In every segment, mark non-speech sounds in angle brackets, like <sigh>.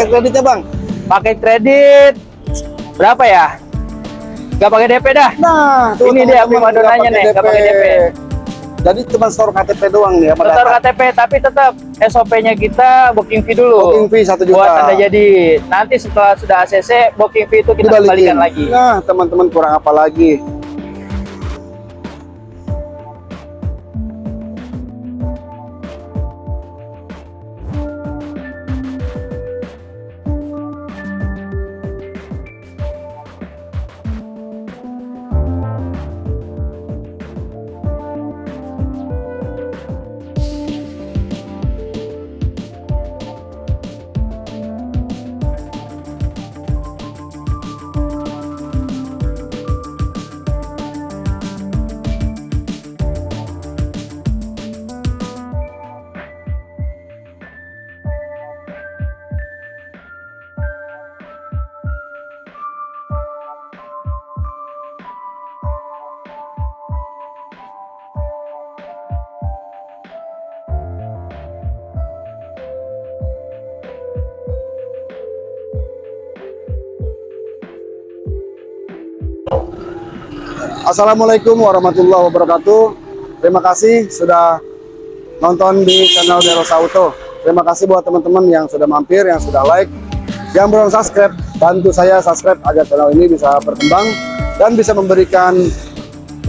paket kreditnya bang Pakai kredit berapa ya? Gak pakai DP dah. nah tuh Ini dia prima donanya nggak nih, nggak pakai DP. jadi cuma store KTP doang nih ya pada Motor KTP tapi tetap SOP-nya kita booking fee dulu. booking fee satu juta Buat tanda jadi. Nanti setelah sudah ACC booking fee itu kita Dibalikin. kembalikan lagi. nah teman-teman kurang apa lagi Assalamualaikum warahmatullahi wabarakatuh. Terima kasih sudah nonton di channel Deros Auto. Terima kasih buat teman-teman yang sudah mampir, yang sudah like, yang belum subscribe. Bantu saya subscribe agar channel ini bisa berkembang dan bisa memberikan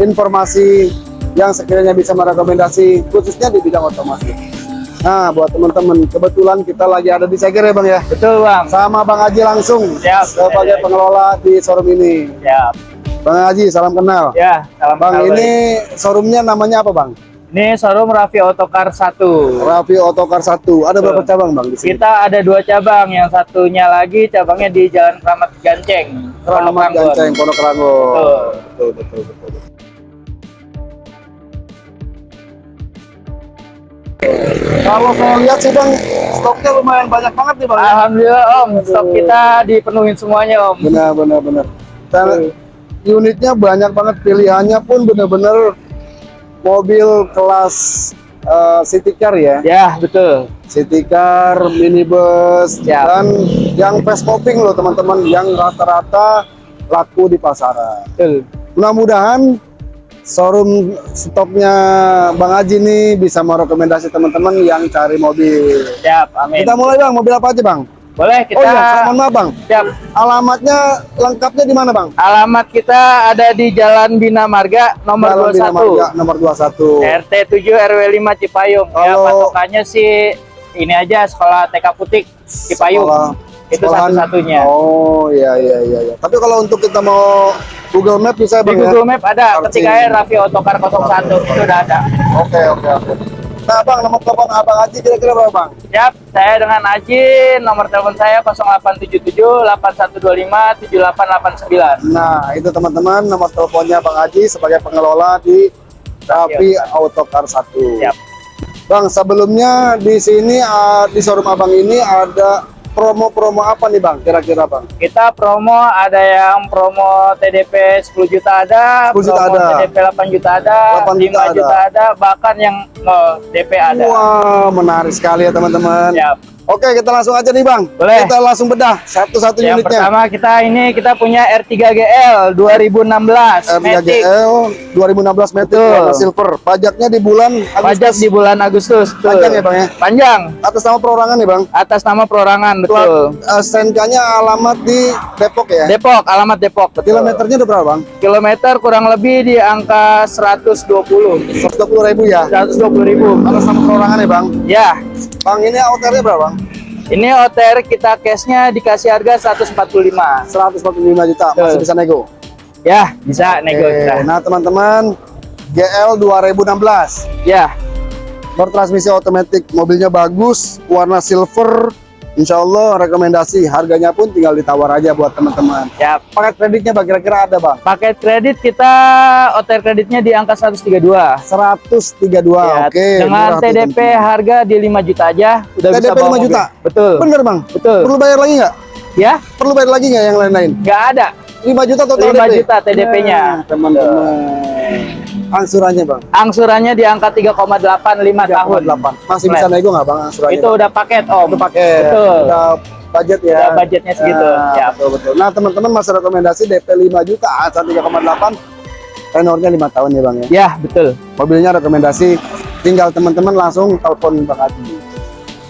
informasi yang sekiranya bisa merekomendasi khususnya di bidang otomotif. Nah, buat teman-teman, kebetulan kita lagi ada di Seger ya Bang ya. Betul bang. Sama Bang Haji langsung Siap. sebagai pengelola di showroom ini. Ya, Bang Haji, salam kenal. ya. Salam Bang, kenal, ini showroomnya namanya apa, Bang? Ini showroom Raffi Otokar 1. Raffi Otokar 1. Ada berapa Betul. cabang, Bang, di sini? Kita ada dua cabang, yang satunya lagi cabangnya di Jalan Keramat Ganceng, Ranggon. Ganceng, Pondok Ranggon. Betul. Betul, betul, betul. betul. Kalau saya lihat sih, Bang, stoknya lumayan banyak banget nih, Bang. Alhamdulillah Om, stok kita dipenuhin semuanya Om. Benar, benar, benar. Dan unitnya banyak banget, pilihannya pun benar-benar mobil kelas eh, city car ya. Ya betul. city car, minibus, Siap. dan yang fast popping loh teman-teman, yang rata-rata laku di pasaran. Betul. Mudah-mudahan showroom stoknya Bang Haji nih bisa merekomendasi teman-teman yang cari mobil. Siap, amin. Kita mulai Bang, mobil apa aja Bang? Boleh kita Oh iya, mohon maaf Bang, siap. alamatnya lengkapnya di mana Bang? Alamat kita ada di Jalan Bina Marga nomor Jalan Bina 21. Marga, nomor 21. RT 7 RW 5 Cipayung. Ya Kalau- patokannya sih ini aja sekolah TK Putik Cipayung. Sekolah- Itu satu-satunya. Oh iya iya iya. iya. Tapi kalau untuk kita mau Google Map bisa Di Bang ya? Google Map ada ketika Raffi Otokar 01 itu udah ada. Oke oke oke. Nah bang, nomor telepon abang Haji kira-kira berapa bang? Siap, saya dengan Aji, nomor telepon saya 0877 8125 7889. Nah itu teman-teman nomor teleponnya bang Haji sebagai pengelola di Raffi Autocar 1. Siap. Bang sebelumnya di sini ah, di showroom abang ini ada promo-promo apa nih bang? Kira-kira bang? Kita promo ada yang promo TDP 10 juta ada, 10 juta promo ada. TDP 8 juta ada, 8 5 juta juta, ada, bahkan yang nol DP ada. Wah menarik sekali ya teman-teman. Oke kita langsung aja nih bang. Boleh. Kita langsung bedah satu-satu Yang unitnya. pertama kita ini kita punya R3GL 2016 Matic. R3GL 2016 Matic warna silver. Pajaknya di bulan Pajak Agustus. di bulan Agustus. Betul. Panjang ya, Bang, ya? Panjang. atas nama perorangan nih bang. Atas nama perorangan, betul. Uh, STNK-nya alamat di Depok ya. Depok, alamat Depok. Betul. Kilometernya udah berapa bang? Kilometer kurang lebih di angka 120. 120 ribu ya. 120 ribu. Atas nama perorangan ya bang. Ya, Bang ini outernya berapa bang? ini OTR kita cashnya dikasih harga 145. 145 juta. Masih Betul. bisa nego. Ya, bisa nego Oke, kita. Nah teman-teman GL 2016 Ya, bertransmisi otomatis mobilnya bagus warna silver Insya Allah rekomendasi harganya pun tinggal ditawar aja buat teman-teman ya. paket kreditnya bang kira-kira ada bang Paket kredit kita OTR kreditnya di angka 132. 132 Ya, oke dengan TDP teman-teman. harga di 5 juta aja udah bisa TDP bawa 5 mobil. juta? Betul. bener bang Betul. perlu bayar lagi nggak Ya, perlu bayar lagi nggak yang lain-lain nggak ada. 5 juta total 5 DP? juta TDP-nya. Nah, teman-teman angsurannya bang Angsurannya di angka 3,85 tahun. 3,8 masih bisa nego nggak bang angsurannya Itu udah paket, Om. itu pakai Betul. udah budget ya. Udah budgetnya segitu. Nah, Ya. betul betul. Nah, teman-teman masih rekomendasi DP 5 juta, asal 3,8 tenornya 5 tahun ya, Bang ya. Ya, betul. Mobilnya rekomendasi tinggal teman-teman langsung telepon Bang Adi.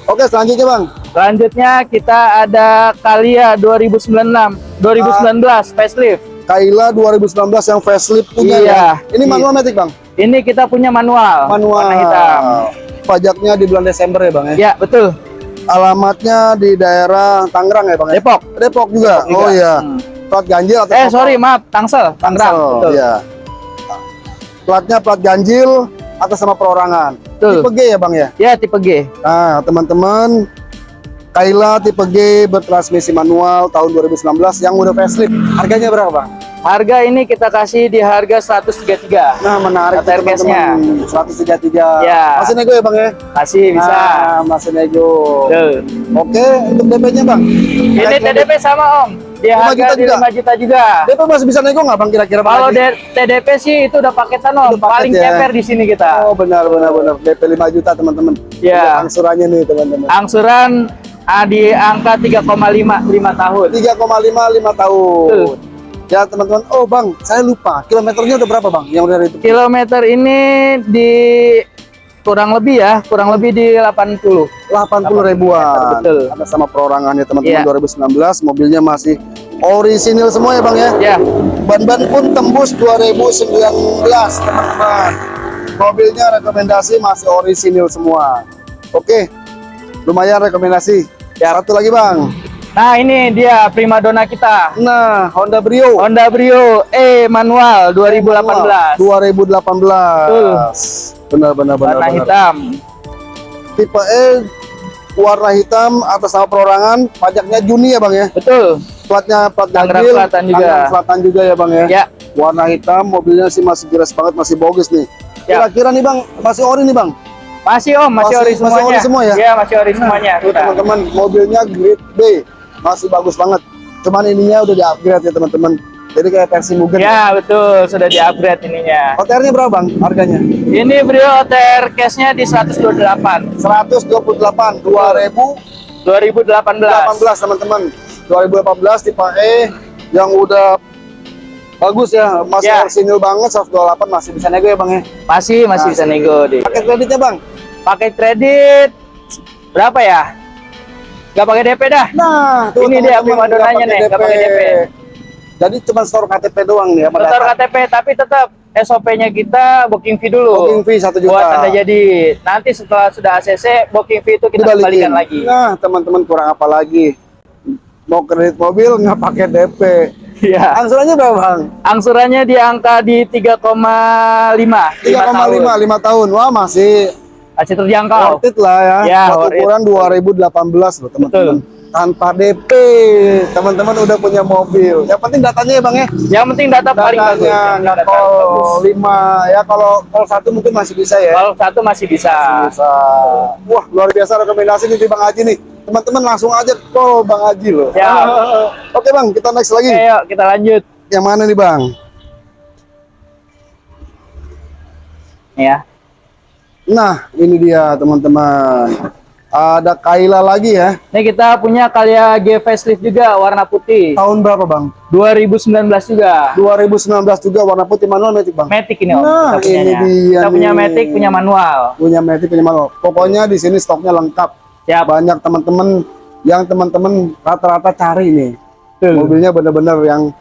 Oke, selanjutnya, Bang. Selanjutnya kita ada Kalia 2096, 2019 facelift. Kaila 2019 yang facelift punya Iya. ya. Ini Iya. manual matic, Bang. Ini kita punya manual, Manual. warna hitam. Pajaknya di bulan Desember ya, Bang ya. Ya, betul. Alamatnya di daerah Tangerang ya, Bang ya. Depok. Depok juga. Depok juga. Oh iya. Hmm. Plat ganjil atau Eh, sorry, maaf, Tangsel, Tangerang. Tangsel, Betul. Iya. Platnya plat ganjil atas sama perorangan. Betul. Tipe G ya, Bang ya. Ya, tipe G. Nah, teman-teman, Kaila tipe G bertransmisi manual tahun 2019 yang udah facelift. Harganya berapa, Bang? Harga ini kita kasih di harga 133. Nah, menarik tuh, teman-teman. 133. Ya. Masih nego ya, Bang ya? Kasih bisa. Nah, masih nego. Betul. Oke, untuk DP-nya, Bang. Ini TDP sama Om. Di 5 harga juta di juga? 5 juta juga. DP masih bisa nego nggak, Bang? Kira-kira Kalau TDP sih itu udah paketan Om. Paket Paling ya. ceper di sini kita. Oh, benar, benar, benar. DP 5 juta, teman-teman. Ya. Angsurannya nih, teman-teman. Angsuran ah, di angka 3,5 5 tahun. 3,5 5 tahun. Betul. Ya teman-teman, oh bang, saya lupa kilometernya udah berapa bang? Yang udah itu Kilometer ini di kurang lebih ya, kurang lebih di 80. 80 ribuan. Betul. Ada sama perorangannya teman-teman Iya. 2019, mobilnya masih orisinil semua ya bang ya. Ya, Ban-ban pun tembus 2019 teman-teman. Mobilnya rekomendasi masih orisinil semua. Oke, lumayan rekomendasi. Ya satu lagi bang. nah ini dia primadona kita. Nah, Honda Brio. Honda Brio E manual 2018. 2018. Benar benar benar. Warna benar. hitam. tipe E warna hitam atas nama perorangan pajaknya Juni ya bang ya Betul. platnya plat Tangerang Selatan juga. Tangerang Selatan juga ya bang ya Ya, warna hitam mobilnya sih masih jelas banget masih bagus nih Ya. kira-kira nih bang masih ori nih bang masih Om, masih, Masih- ori masih semuanya. ori semua ya? Iya, masih ori semuanya. Kita. teman-teman mobilnya grade B masih bagus banget cuman ininya udah di upgrade ya teman-teman jadi kayak versi Mugen Ya, betul, sudah di-upgrade ininya. OTR-nya berapa bang harganya Ini Brio OTR cashnya di 128 128 2000 2018. 2018 teman-teman 2018 tipe E yang udah bagus ya masih Ya. orisinil banget 128 masih bisa nego ya bang ya Masih masih bisa Masih. nego deh. paket kreditnya bang Pakai kredit berapa ya? Gak pakai DP dah. nah Ini dia teman-teman, primadonanya nggak nih, nggak pakai DP. jadi cuma store KTP doang nih ya Setor KTP tapi tetap SOP-nya kita booking fee dulu. booking fee 1 juta Buat Anda jadi. Nanti setelah sudah ACC booking fee itu kita dibalikin kembalikan lagi. nah teman-teman kurang apa lagi mau kredit mobil nggak pakai DP Iya. angsurannya berapa bang Angsurannya di angka di 3,5 3,5 5 tahun wah masih Masih terjangkau. worth it lah ya. Ya, Buat it. ukuran 2018 loh teman-teman. Tanpa DP, teman-teman udah punya mobil. Yang penting datanya ya bang ya. Yang penting data paling bagus. Datanya call. 5 ya kalau call satu mungkin masih bisa ya. Kalau satu masih bisa. Bisa. Wah luar biasa rekomendasi nih Bang Haji nih. Teman-teman langsung aja call Bang Haji loh. Siap. <laughs> Oke bang, kita next lagi. Yuk kita lanjut. Yang mana nih bang? Ya. Nah ini dia teman-teman. Ada Kaila lagi ya. Ini kita punya Kalia G facelift juga warna putih. Tahun berapa bang? 2019 juga. 2019 juga warna putih manual matic bang. Matic ini Om. Nah, kita ini dia Kita punya nih. Matic, punya manual. punya Matic punya manual. Pokoknya di sini stoknya lengkap. Siap. Banyak teman-teman yang teman-teman rata-rata cari nih. Tuh. Mobilnya bener-bener yang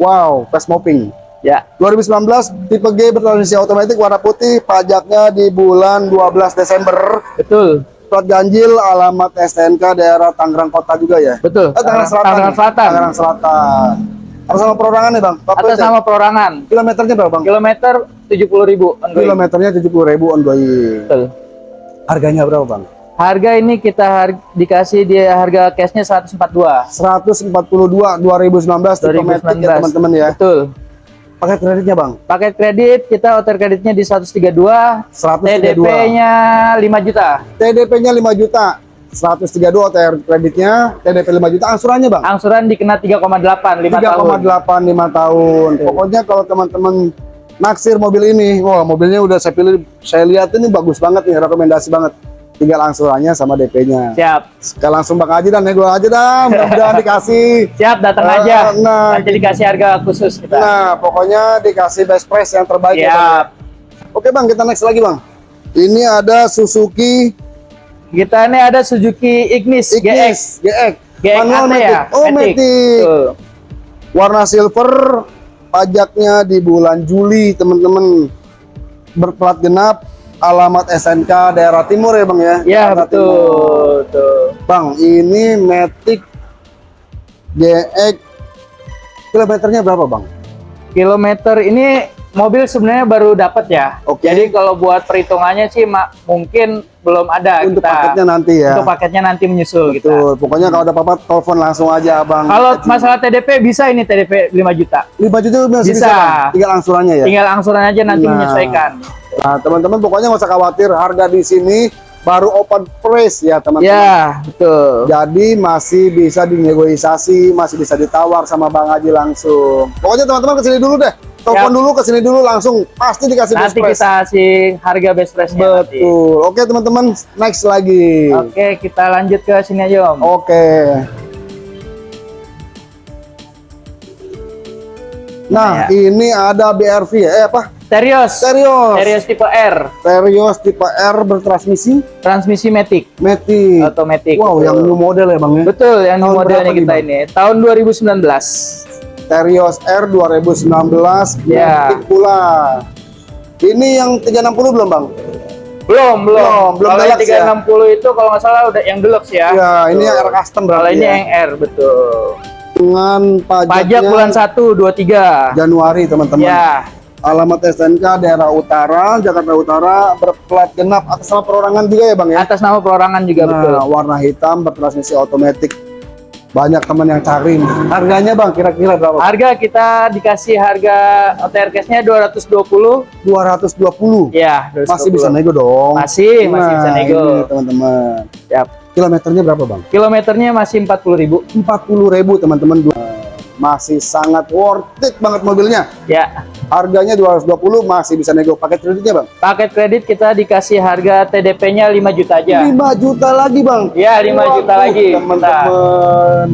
wow, fast mopping. Ya. 2019 tipe G bertransmisi otomatis warna putih, pajaknya di bulan 12 Desember. Betul. Plat ganjil, alamat STNK daerah Tangerang Kota juga ya. Betul. Eh, Tangerang Selatan. Tangerang. Selatan. Tangerang Selatan. Atas sama perorangan nih bang. Atas ya? nama perorangan. Kilometernya berapa bang? Kilometer 70.000 ongoing. Kilometernya 70 ribu ongoing. Betul. Harganya berapa bang? Harga ini kita har- dikasih di harga cashnya 142. 142 2019 tipe Matic ya 2019. teman-teman ya. Betul. Paket kreditnya bang? Paket kredit kita outer kreditnya di 132, 132. TDP-nya 5 juta. TDP-nya 5 juta. 132 OTR kreditnya, TDP 5 juta, angsurannya bang? Angsuran dikena 3,8 5 tahun. 3,8 5 tahun. Pokoknya kalau teman-teman naksir mobil ini, wah mobilnya udah saya pilih, saya lihat ini bagus banget nih, rekomendasi banget. Tinggal angsurannya sama DP-nya. Siap. Sekarang langsung Bang Haji dan nego aja dah, <laughs> mudah-mudahan dikasih. Siap, datang Ah, aja. nah, Nanti dikasih harga khusus kita. Nah, pokoknya dikasih best price yang terbaik ya, Bang. Siap. Oke Bang, kita next lagi Bang. Ini ada Suzuki Kita ini ada Suzuki Ignis, GX. Ignis GX. GX Manual AT matic. ya? Oh, Matic. matic. Tuh. Warna silver, pajaknya di bulan Juli, teman-teman. Berplat genap, alamat SNK daerah timur ya Bang ya? Ya, timur. betul. Tuh. Bang, ini Matic GX kilometernya berapa Bang? Kilometer ini mobil sebenarnya baru dapat ya. Oke. Jadi kalau buat perhitungannya sih mak mungkin belum ada Untuk kita. paketnya nanti ya. Untuk paketnya nanti menyusul kita. Betul. Pokoknya kalau ada apa-apa telepon langsung aja Bang. Kalau masalah TDP bisa ini TDP 5 juta. 5 juta bisa. Bisa. Bang? Tinggal angsurannya ya. Tinggal angsuran aja nanti Nah. menyesuaikan. Nah, teman-teman pokoknya nggak usah khawatir harga di sini baru open price ya, teman-teman. Ya, betul. Jadi masih bisa dinegosiasi, masih bisa ditawar sama Bang Haji langsung. Pokoknya teman-teman ke sini dulu deh. Telepon Siap. dulu ke sini dulu langsung pasti dikasih best Nanti price. kita kasih harga best nanti. Betul. Oke teman-teman, next lagi. Oke, kita lanjut ke sini aja, Om. Oke. Nah, Ya. ini ada BRV ya. Eh apa? Terios. Serius. Terios tipe R, Terios tipe R bertransmisi transmisi matic, Matic. otomatis. Wow, yang new model ya, Bang ya. Betul, yang Tahun modelnya berapa nih, kita ini. Tahun 2019. Terios R 2019 Ya. Matic pula. Ini yang 360 belum, Bang? Belum, belum. Belum, belum kalau yang deluxe ya? 360 itu kalau nggak salah udah yang deluxe ya. Ya, ini Betul. yang R custom Kalau berarti ini ya. yang R, betul. Dengan pajaknya Pajak bulan 1, 2, 3. Januari, teman-teman. Ya, Alamat SNK daerah utara, Jakarta Utara, berplat genap atas nama perorangan juga ya, Bang ya? atas nama perorangan juga betul. Nah, warna hitam bertransmisi otomatis. Banyak teman yang cari. nih. Harganya Bang kira-kira berapa? Harga kita dikasih harga OTR cash-nya 220. 220. Ya, 220. Masih bisa nego dong. Masih, masih bisa Nah, nego. teman-teman. Siap. Kilometernya berapa, Bang? Kilometernya masih 40.000. 40.000 teman-teman. Masih sangat worth it banget mobilnya. Ya. Harganya 220 masih bisa nego. Paket kreditnya, Bang? Paket kredit kita dikasih harga TDP-nya 5 juta aja. 5 juta lagi, Bang. Ya, 5 juta Waduh, lagi. Teman-teman.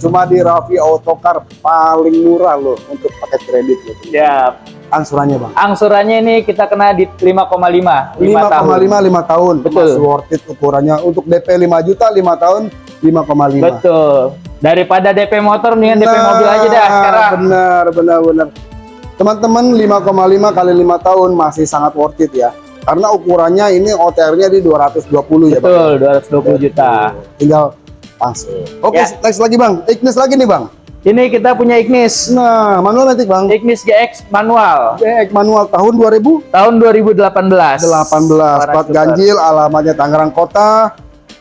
Cuma di Raffi Autocar paling murah loh untuk paket kredit gitu. Ya, Angsurannya, Bang. angsurannya ini kita kena di 5,5 5 tahun. 5,5 5 tahun. Betul. Masih worth it ukurannya. Untuk DP 5 juta 5 tahun 5,5. Betul. Daripada DP motor mendingan DP Nah, mobil aja dah sekarang. Benar, benar, benar. Teman-teman 5,5 kali 5 tahun masih sangat worth it ya. Karena ukurannya ini OTR-nya di 220 ya, Bang. Betul, 220 juta. Tinggal langsung. Oke, Ya. next lagi, Bang. Ignis lagi nih, Bang. Ini kita punya Ignis. Nah, manual nanti, Bang. Ignis GX manual GX manual tahun 2018. tahun 2018. Plat Warna ganjil, alamatnya Tangerang Kota.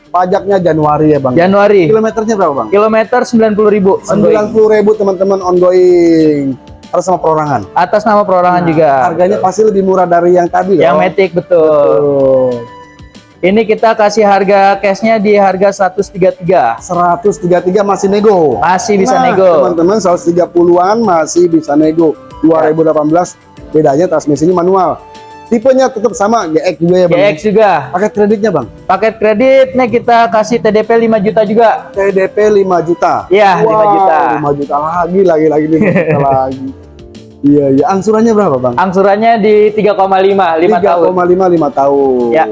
Pajaknya Januari ya, Bang. Januari. Kilometernya berapa, Bang? Kilometer 90.000. 90.000 teman-teman ongoing. Harus sama perorangan. Atas nama perorangan juga. Harganya pasti lebih murah dari yang tadi Yang loh. Matic betul. Betul. Ini kita kasih harga cashnya di harga 133. 133 masih nego. Masih bisa Nah, nego. Teman-teman 130-an masih bisa nego. 2018 bedanya transmisinya manual. Tipenya tetap sama GX juga ya, Bang. GX juga. Paket kreditnya, Bang. Paket kreditnya kita kasih TDP 5 juta juga. TDP 5 juta. Iya, 5 juta. 5 juta lagi, lagi, lagi, 5 juta <laughs> lagi. Iya, iya. Angsurannya berapa, Bang? Angsurannya di 3,5 5 tahun. 3,5 5 tahun. Ya.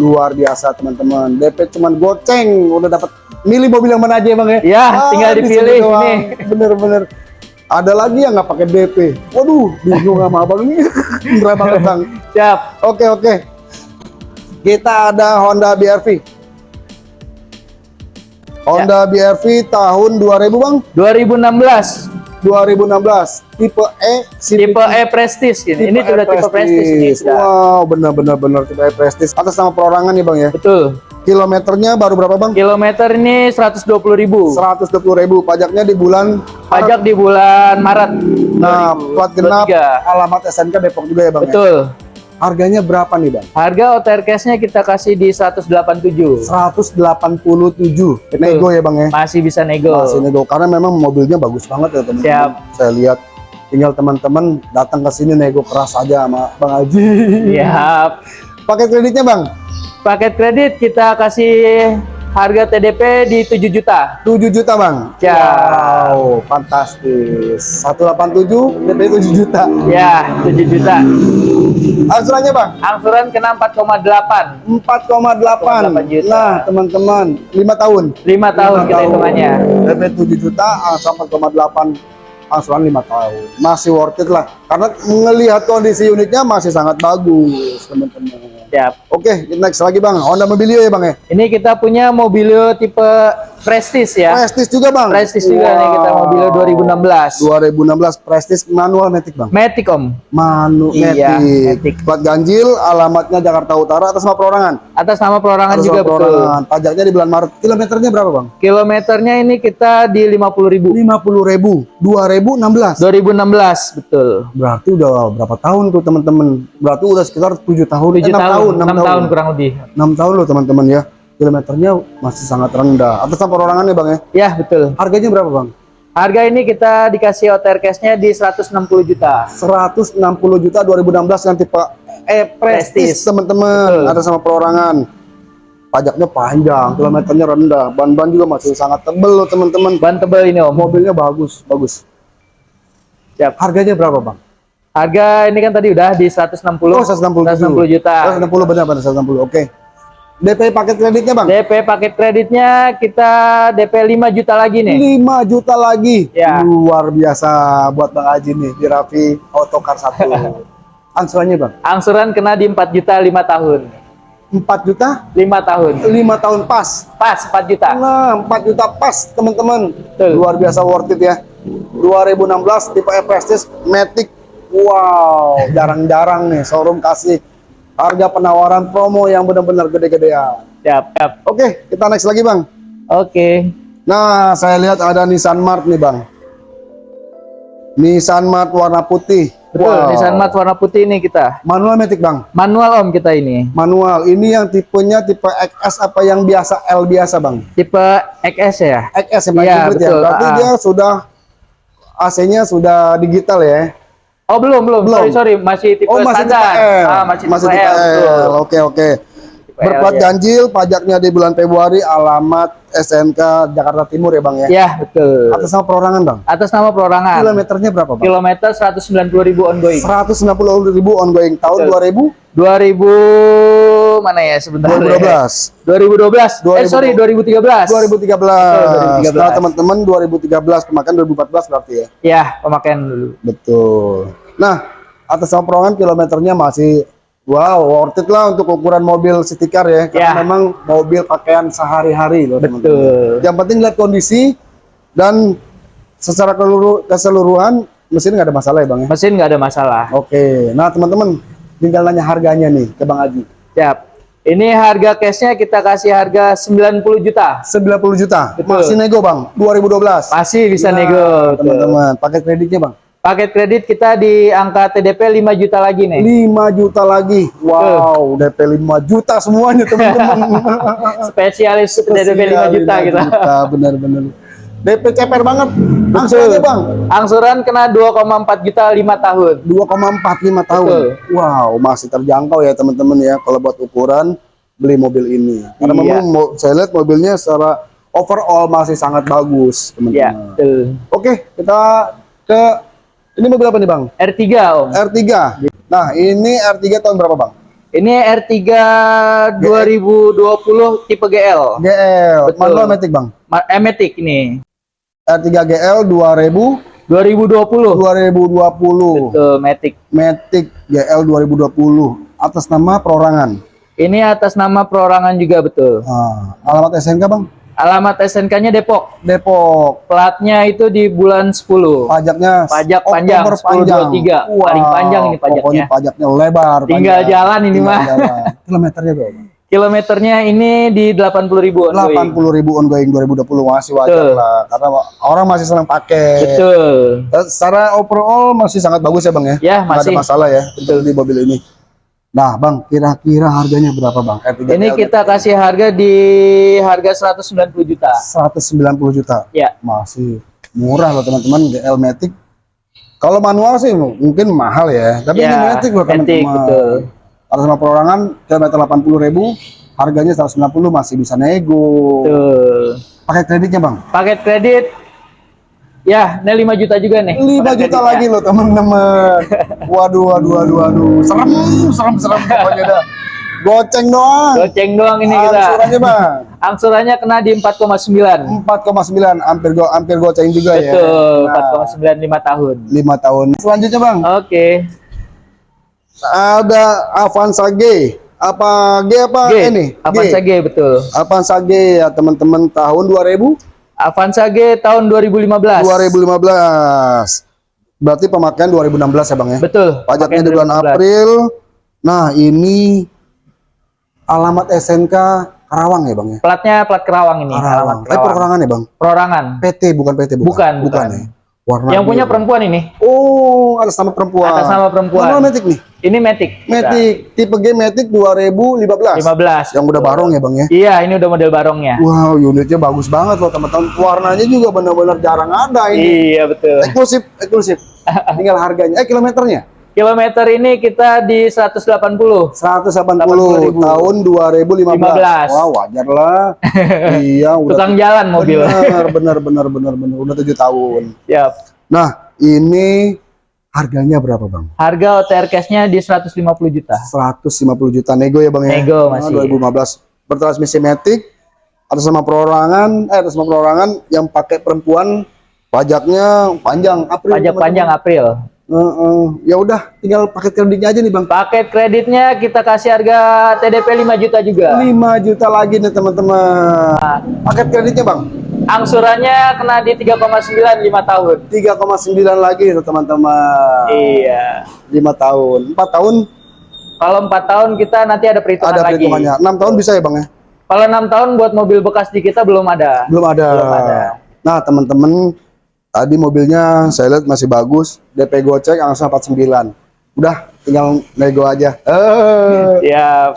Luar biasa, teman-teman. DP cuman goceng, udah dapat milih mobil yang mana aja, Bang ya? Ya, tinggal di sini dipilih ini. Bener-bener. Ada lagi yang nggak pakai DP. Waduh, bingung sama abang ini. <laughs> Berat banget, Bang. Siap. Oke, oke. Kita ada Honda BRV. Honda BRV tahun 2000, Bang. 2016 2016. Tipe E, CVT. tipe E Prestige ini. Ini sudah tipe Prestige ini sudah. Wow, benar-benar benar tipe E Prestige. Atas nama perorangan nih, Bang ya. Betul. Kilometernya baru berapa, Bang? Kilometer ini 120.000. 120.000 pajaknya di bulan Pajak di bulan Maret. Nah, plat genap 2023. alamat SNK Depok juga ya, Bang. ya? Betul. Harganya berapa nih, Bang? Harga OTR cash-nya kita kasih di 187. 187 nego ya, Bang ya. Masih bisa nego. Masih nego karena memang mobilnya bagus banget ya, teman-teman. Siap. Saya lihat tinggal teman-teman datang ke sini nego keras aja sama Bang Haji. Siap. Paket kreditnya bang? Paket kredit kita kasih harga TDP di 7 juta. 7 juta bang? Ya. Wow, fantastis. 187 DP 7 juta. Ya, 7 juta. Angsurannya bang? Angsuran kena 4,8. 4,8. 4,8 juta. Nah teman-teman, 5 tahun. 5 tahun kita hitungannya. DP 7 juta, angsuran 4,8 angsuran 5 tahun. Masih worth it lah. Karena melihat kondisi unitnya masih sangat bagus, teman-teman. Siap. Oke, next lagi bang. Honda Mobilio ya bang ya? Ini kita punya Mobilio tipe Prestige ya. Prestige juga bang? Prestige juga nih kita Mobilio 2016. 2016 Prestige manual Matic bang? Matic Om. Manu Iya, Matic. Matic. Plat ganjil, alamatnya Jakarta Utara atas nama perorangan. Atas nama perorangan Atas juga nama betul. perorangan. Pajaknya di bulan Maret. Kilometernya berapa bang? Kilometernya ini kita di 50.000. 50 ribu. 2016. 2016 betul. Berarti udah berapa tahun tuh teman-teman? Berarti udah sekitar 7 tahun. 7 eh, 6 tahun, 6 6 tahun kurang lebih. 6 tahun loh teman-teman ya. Kilometernya masih sangat rendah. Atas nama perorangan ya bang ya. Ya, betul. Harganya berapa bang? Harga ini kita dikasih OTR cash-nya di 160 juta. 160 juta 2016 yang tipe E Prestige Prestige. teman-teman. Atas nama perorangan. Pajaknya panjang, kilometernya rendah, ban-ban juga masih sangat tebel loh teman-teman. Ban tebal ini Om. Mobilnya bagus, bagus. Siap. Harganya berapa bang? Harga ini kan tadi udah di 160. Oh 160 160 juta. 160 benar benar 160. Oke. DP paket kreditnya bang? DP paket kreditnya kita DP 5 juta lagi nih. 5 juta lagi. Ya. Luar biasa buat Bang Haji nih di Raffi Autocar 1. <laughs> Angsurannya bang? Angsuran kena di 4 juta 5 tahun. 4 juta? 5 tahun. 5 tahun pas. Pas 4 juta. Nah, 4 juta pas teman-teman. Luar biasa worth it ya. 2016 tipe E Prestige Matic. Wow, jarang-jarang nih showroom kasih harga penawaran promo yang benar-benar gede-gedean. Siap, siap. Oke, kita next lagi bang. Oke. Nah, saya lihat ada Nissan Mart nih bang. Nissan Mart warna putih. Betul, Wow. Nissan Mat warna putih ini kita. Manual Matic bang. Manual Om kita ini. Manual. Ini yang tipenya tipe XS apa yang biasa L biasa bang? Tipe XS ya. XS yang Iya, ya. betul. Berarti Ah. dia sudah AC-nya sudah digital ya. Oh, belum, belum. Belum. Sorry, sorry, masih tipe Oh masih tipe standar. L. Ah, masih, masih tipe, tipe L. Oke oke. Tipe Berplat ya. ganjil, pajaknya di bulan Februari, alamat SNK Jakarta Timur ya bang ya. Ya, betul. Atas nama perorangan bang. Atas nama perorangan. Kilometernya berapa bang? Kilometer 190 ribu ongoing. 190 ribu ongoing tahun Betul. 2000 2000 mana ya sebentar. 2012. 2012. Eh 2000. sorry 2013. 2013. 2013. Nah, teman-teman 2013 pemakaian 2014 berarti ya. Ya, pemakaian dulu. Betul. Nah, atas perorangan kilometernya masih wow, worth it lah untuk ukuran mobil city car ya. Karena Ya. memang mobil pakaian sehari-hari loh, teman-teman. Betul. Yang penting lihat kondisi dan secara keseluruhan mesin nggak ada masalah ya, Bang ya. Mesin nggak ada masalah. Oke. Nah, teman-teman tinggal nanya harganya nih ke Bang Haji. Siap. Ini harga cashnya kita kasih harga 90 juta. 90 juta. Betul. Masih nego, Bang. 2012. Masih bisa Nah, nego. Betul. Teman-teman, pakai kreditnya, Bang. Paket kredit kita di angka TDP 5 juta lagi nih. 5 juta lagi. Wow, DP 5 juta semuanya, teman-teman. <laughs> Spesialis TDP 5 juta gitu. Bener-bener. DP ceper banget. Angsurannya, Bang. Angsuran kena 2,4 juta 5 tahun. 2,45 tahun. Betul. Wow, masih terjangkau ya teman-teman ya kalau buat ukuran beli mobil ini. Karena Iya. memang saya lihat mobilnya secara overall masih sangat bagus, teman-teman. betul. Oke, kita ke ini mobil apa nih, Bang? R3 Om. R3. Nah, ini R3 tahun berapa, Bang? Ini R3 2020 tipe GL. GL. Betul. Manual Matic, Bang. Ma- Matic ini. R3 GL 2000 2020. 2020. Betul, Matic. Matic GL 2020 atas nama perorangan. Ini atas nama perorangan juga betul. Nah, alamat SNK, Bang? Alamat SNK-nya Depok. Depok. Platnya itu di bulan 10. Pajaknya Pajak Oktober panjang, 1023. Paling panjang ini pajaknya. Pokoknya pajaknya lebar. Tinggal panjang. jalan ini Tinggal mah. jalan. <laughs> Kilometernya berapa? Kilometernya ini di 80 ribu. 80 ribu ongoing 2020 masih wajar Betul. lah karena orang masih senang pakai. Betul. Eh, Secara overall masih sangat bagus ya bang ya. Ya, Nggak ada masih. masalah ya untuk di mobil ini. Nah bang, kira-kira harganya berapa bang? R3 Ini GL kita kasih harga di harga 190 juta. 190 juta. Ya. Masih murah loh teman-teman GL Matic. Kalau manual sih mungkin mahal ya, tapi ini Ya, Matic loh teman-teman. Betul. atas nama perorangan kilometer 80.000 harganya 190 masih bisa nego Tuh. pakai kreditnya bang Paket kredit ya, ini 5 juta juga nih. 5 paket juta kreditnya. lagi loh teman-teman waduh waduh waduh waduh serem serem serem pokoknya dah goceng doang Goceng doang ini kita. angsurannya bang Angsurannya kena di 4,9. 4,9 hampir go hampir goceng juga ya Betul, nah, 4,9 5 tahun. 5 tahun selanjutnya bang Oke. Ada Avanza G. Apa G apa G, ini? Avanza G. Betul. Avanza G ya teman-teman. Tahun 2000 Avanza G tahun 2015. 2015 berarti pemakaian 2016 ya bang ya? Betul. pajaknya di bulan 2015. April. Nah ini alamat SNK Karawang ya bang ya? Platnya plat Kerawang ini, alamat Karawang eh perorangan ya bang? Perorangan. PT bukan PT bukan Bukan, bukan. ya warna Yang punya perempuan ini. oh atas nama perempuan Atas nama perempuan. Manual Matic nih Ini Matic. Matic tipe G Matic 2015 15. yang udah barong ya bang ya Iya, ini udah model barongnya. Wow, unitnya bagus banget loh teman-teman. Warnanya juga benar-benar jarang ada ini. Iya, betul. Eksklusif, eksklusif. <laughs> Tinggal harganya. Eh, kilometernya? Kilometer ini kita di 180. 180 80.000. tahun 2015. 15. Wah, wajar lah. <laughs> iya, udah Tukang jalan mobil. benar, benar, benar, benar, benar. Udah tujuh tahun. Siap. Nah, ini harganya berapa, Bang? Harga OTR cash-nya di 150 juta. 150 juta nego ya, Bang ya? Nego Nah, masih. 2015. Bertransmisi Matic atas nama perorangan, eh atas nama perorangan yang pakai perempuan pajaknya panjang April. Pajak panjang April. Heeh. ya udah, tinggal paket kreditnya aja nih bang. Paket kreditnya kita kasih harga TDP 5 juta juga. 5 juta lagi nih teman-teman. Paket kreditnya bang, Angsurannya kena di 3,9 5 tahun. 3,9 lagi nih teman-teman. Iya. 5 tahun, 4 tahun Kalau 4 tahun kita nanti ada perhitungan ada lagi. perhitungannya. 6 tahun bisa ya bang ya? Kalau 6 tahun buat mobil bekas di kita belum ada. Belum ada. Belum ada. Nah teman-teman, tadi mobilnya saya lihat masih bagus. DP gocek angsa 49. Udah, tinggal nego aja. Eh, Ya,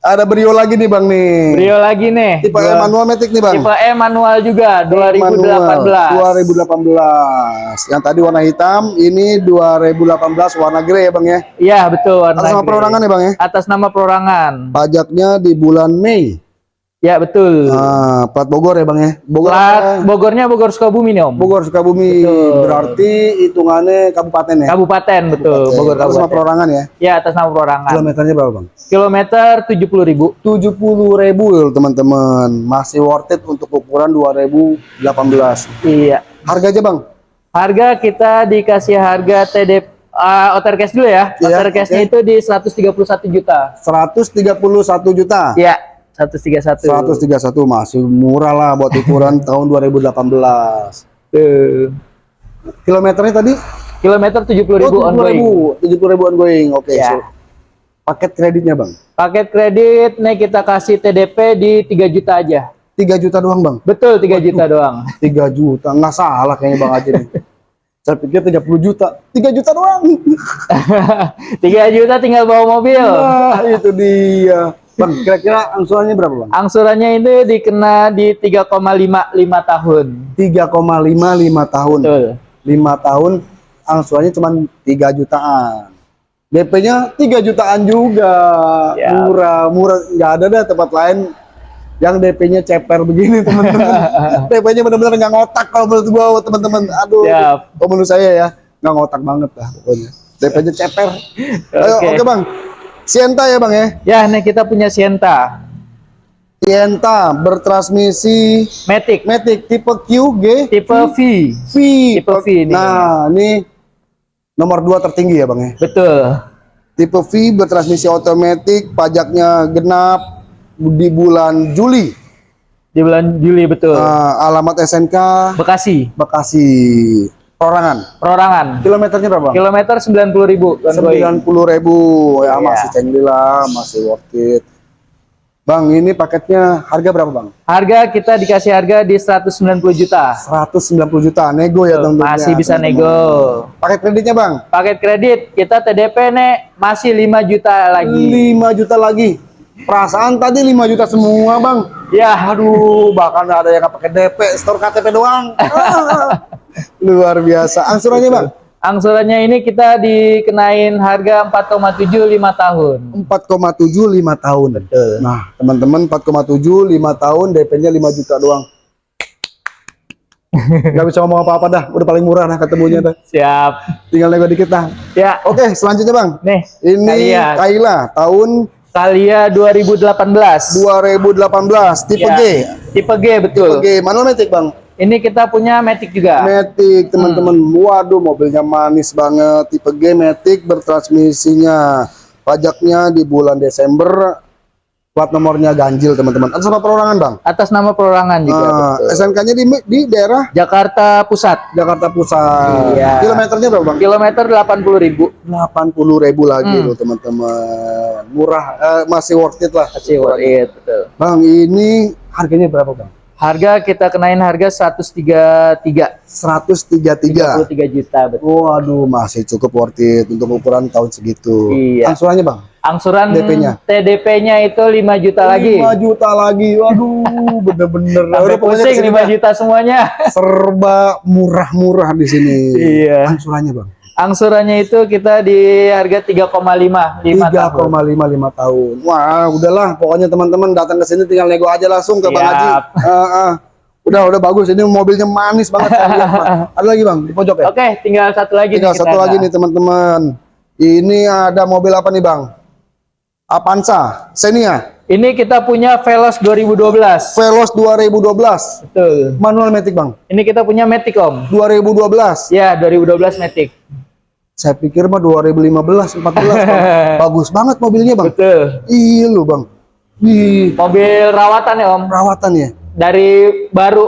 ada Brio lagi nih bang nih. Brio lagi nih. Tipe Dua- manual matic nih bang. Tipe E manual juga 2018. 2018. Yang tadi warna hitam, ini 2018 warna grey ya bang ya. Iya, betul warna Atas nama perorangan ya bang ya. Atas nama perorangan. Pajaknya di bulan Mei. Ya, betul. Nah, plat Bogor ya bang ya. Bogor. Plat Bogornya Bogor Sukabumi nih, Om. Bogor Sukabumi. Betul. Berarti hitungannya kabupaten ya. Kabupaten, betul. Bogor Atas nama Kabupaten. perorangan ya. Ya, atas nama perorangan. Kilometernya berapa bang? Kilometer 70.000. 70 ribu teman-teman. Masih worth it untuk ukuran 2018. Iya. Harga aja bang. Harga kita dikasih harga TD uh, OTR cash dulu ya. Iya, OTR cashnya oke. itu di 131 juta. 131 juta. Iya, 131. 131 masih murah lah buat ukuran <laughs> tahun 2018. Tuh. Kilometernya tadi Kilometer 70.000 oh, ongoing. 70 ribu ongoing. Oke, Ya. so, paket kreditnya bang. Paket kredit nih kita kasih TDP di 3 juta aja. 3 juta doang bang. Betul 3 juta doang. 3 juta nggak salah kayaknya bang Aji nih. <laughs> Saya pikir 30 juta. 3 juta doang. <laughs> 3 juta tinggal bawa mobil. Nah, itu dia. Bang, kira-kira angsurannya berapa bang? Angsurannya itu dikena di 3,5 5 tahun. 3,55 tahun. Betul. 5 tahun angsurannya cuma 3 jutaan. DP-nya 3 jutaan juga. Ya. Murah, murah. Nggak ada dah tempat lain yang DP-nya ceper begini teman-teman. <laughs> DP-nya benar-benar nggak ngotak kalau menurut gua teman-teman. Aduh, Siap. kalau menurut saya ya nggak ngotak banget lah pokoknya. DP-nya ceper. <laughs> Ayo, Oke. oke bang. Sienta ya bang ya. Ya, nih kita punya Sienta. Sienta bertransmisi Matic Matic tipe Q, G, tipe V. V. Tipe V ini. Nah, ini nomor dua tertinggi ya bang ya. Betul. Tipe V bertransmisi otomatis, pajaknya genap di bulan Juli. Di bulan Juli betul. Nah, alamat SNK Bekasi. Bekasi. Perorangan. Perorangan. Kilometernya berapa? Kilometer 90.000 ongoing. 90 ribu ya Iya. masih cengli lah, masih worth it. Bang, ini paketnya harga berapa bang? Harga kita dikasih harga di 190 juta. 190 juta, nego ya teman-teman. Masih bisa nego. Paket kreditnya bang? Paket kredit kita TDP nek masih 5 juta lagi. 5 juta lagi. Perasaan tadi 5 juta semua bang. Ya, Aduh, bahkan ada yang pakai DP, store KTP doang. <laughs> Luar biasa. Angsurannya bang? Angsurannya ini kita dikenain harga 4,7 5 tahun. 4,7 5 tahun. Betul. Nah, teman-teman 4,7 5 tahun DP-nya 5 juta doang. <laughs> Gak bisa ngomong apa-apa dah, udah paling murah nah ketemunya dah. Siap. Tinggal nego dikit dah. Ya, Oke, selanjutnya Bang. nih. Ini. Kaila tahun Kalia 2018. 2018 tipe Ya, G. Tipe G betul. Tipe G manual matic, Bang. Ini kita punya Matic juga. Matic, teman-teman. Hmm. Waduh, mobilnya manis banget. Tipe G Matic bertransmisinya. Pajaknya di bulan Desember. Plat nomornya ganjil, teman-teman. Atas nama perorangan, Bang. Atas nama perorangan juga. Ah, betul. SNK-nya di di daerah Jakarta Pusat. Jakarta Pusat. Iya. Kilometernya berapa, Bang? Kilometer 80.000. 80 ribu lagi Hmm. loh, teman-teman. Murah, eh, masih worth it lah. Masih worth it, betul. Bang, ini harganya berapa, Bang? Harga kita kenain harga 133 133. 33 juta betul. Waduh, masih cukup worth it untuk ukuran tahun segitu. Iya. Angsurannya, Bang? Angsuran DP-nya? TDP-nya itu 5 juta lagi. 5 juta lagi. Waduh, bener-bener. Udah, pusing ke sini, 5 Bang. juta semuanya. Serba murah-murah di sini. Iya. Angsurannya, Bang? Angsurannya itu kita di harga 3,5 5 tahun. 3,55 tahun. Wah, udahlah. Pokoknya teman-teman datang ke sini tinggal nego aja langsung ke Bang Siap. Haji. Ah, ah. Udah, udah bagus. Ini mobilnya manis banget. Bang. <laughs> Ada lagi, Bang? Di pojok ya? Oke, tinggal satu lagi Tinggal nih satu kita lagi ada. nih, teman-teman. Ini ada mobil apa nih, Bang? Avanza, Xenia, Ini kita punya Veloz 2012. Veloz 2012. Betul. Manual Matic, Bang. Ini kita punya Matic Om. 2012. Ya, 2012 Matic. Saya pikir mah 2015, 14, Bang. <laughs> Bagus banget mobilnya, Bang. Betul. Iya loh, Bang. Di Mobil rawatan ya Om. perawatan ya. Dari baru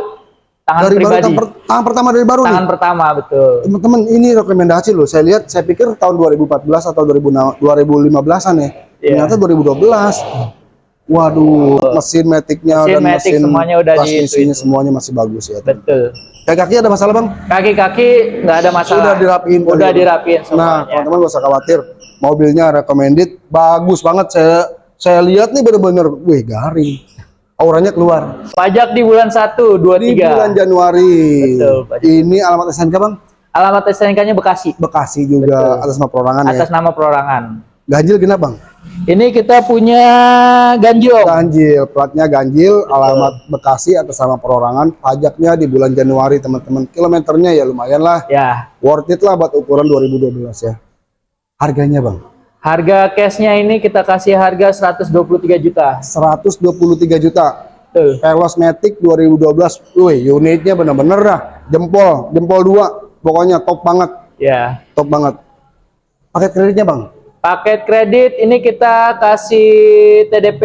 tangan Dari baru pribadi. tangan, per- tangan pertama dari baru nih. tangan pertama betul. Teman-teman, ini rekomendasi loh. Saya lihat, saya pikir tahun 2014 atau 2000 2015-an ya. Iya. Ternyata 2012. Waduh, mesin metiknya Mesin dan mesin semuanya udah di transmisinya semuanya masih bagus ya. Betul. Kaki-kaki ada masalah, Bang? Kaki-kaki nggak ada masalah. Udah dirapiin kali Udah ya, Bang? dirapiin Nah, semuanya. teman-teman gak usah khawatir. Mobilnya recommended, bagus banget. Saya saya lihat nih bener-bener, wih garing. Auranya keluar. Pajak di bulan 1 Di bulan 23. Januari. Betul. Ini alamat SNK, Bang? Alamat STNK-nya Bekasi Bekasi juga atas nama perorangan atas ya. nama perorangan. Ganjil genap, Bang? Ini kita punya ganjil. Ganjil, platnya ganjil, alamat Bekasi atas nama perorangan, pajaknya di bulan Januari, teman-teman. Kilometernya ya lumayan lah, Ya, worth it lah buat ukuran 2012 ya. Harganya, Bang? harga cashnya ini kita kasih harga 123 juta. 123 juta. Betul. Veloz Matic 2012. Wih, unitnya bener-bener dah. Jempol, jempol dua. Pokoknya top banget, Ya. top banget. Paket kreditnya, Bang? Paket kredit ini kita kasih TDP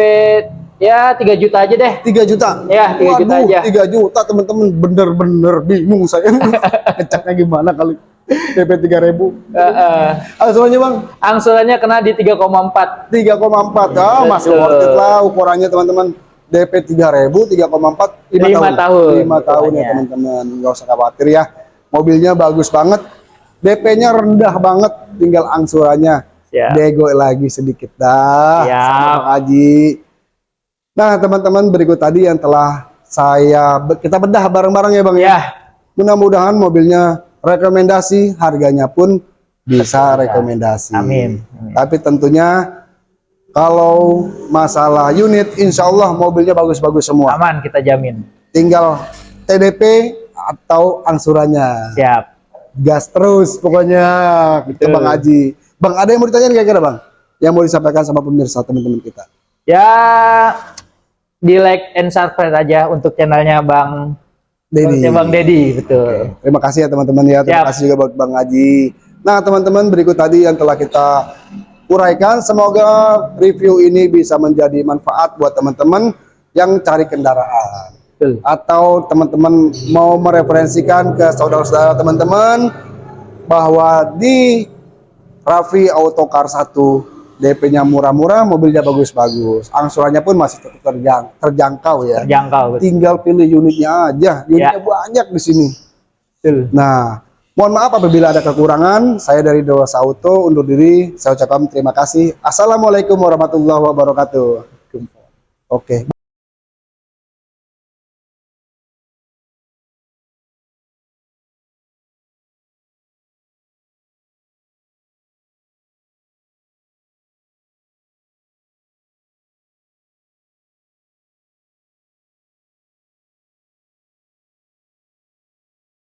ya 3 juta aja deh. 3 juta. Ya, 3 juta Waduh, aja. 3 juta, teman-teman. Bener-bener bingung saya. <laughs> Ngeceknya gimana kali? DP 3000. Heeh. Angsurannya, Bang? Angsurannya kena di 3,4. 3,4. Ah, masih worth it lah ukurannya, teman-teman. DP 3000, 3,4, 5 Lima tahun. tahun. 5 tahun ya, teman-teman. Nggak usah khawatir ya. Mobilnya bagus banget. DP-nya rendah banget, tinggal angsurannya. Siap. Dego lagi sedikit dah. Siap. sama Haji. Nah, teman-teman berikut tadi yang telah saya kita bedah bareng-bareng ya, Bang ya. Ya, Mudah-mudahan mobilnya rekomendasi, harganya pun bisa rekomendasi. Amin. Amin. Tapi tentunya kalau masalah unit, insya Allah mobilnya bagus-bagus semua. aman kita jamin. Tinggal TDP atau angsurannya. Siap. Gas terus pokoknya. Gitu Betul. Bang Haji. Bang, ada yang mau ditanyain kira-kira Bang? Yang mau disampaikan sama pemirsa teman-teman kita. Ya di like and subscribe aja untuk channelnya Bang Dedi. Bang Dedi, betul. Terima kasih ya teman-teman ya. Terima Siap. kasih juga buat Bang Haji. Nah teman-teman berikut tadi yang telah kita uraikan. Semoga review ini bisa menjadi manfaat buat teman-teman yang cari kendaraan. Betul. Atau teman-teman mau mereferensikan ke saudara-saudara teman-teman bahwa di Raffi Autocar 1 DP-nya murah-murah, mobilnya bagus-bagus. Angsurannya pun masih tetap terjang- terjangkau ya Terjangkau, betul. tinggal pilih unitnya aja. Unitnya banyak di sini. betul. Nah, mohon maaf apabila ada kekurangan. Saya dari Dewasa Auto undur diri. Saya ucapkan terima kasih. Assalamualaikum warahmatullahi wabarakatuh. Oke.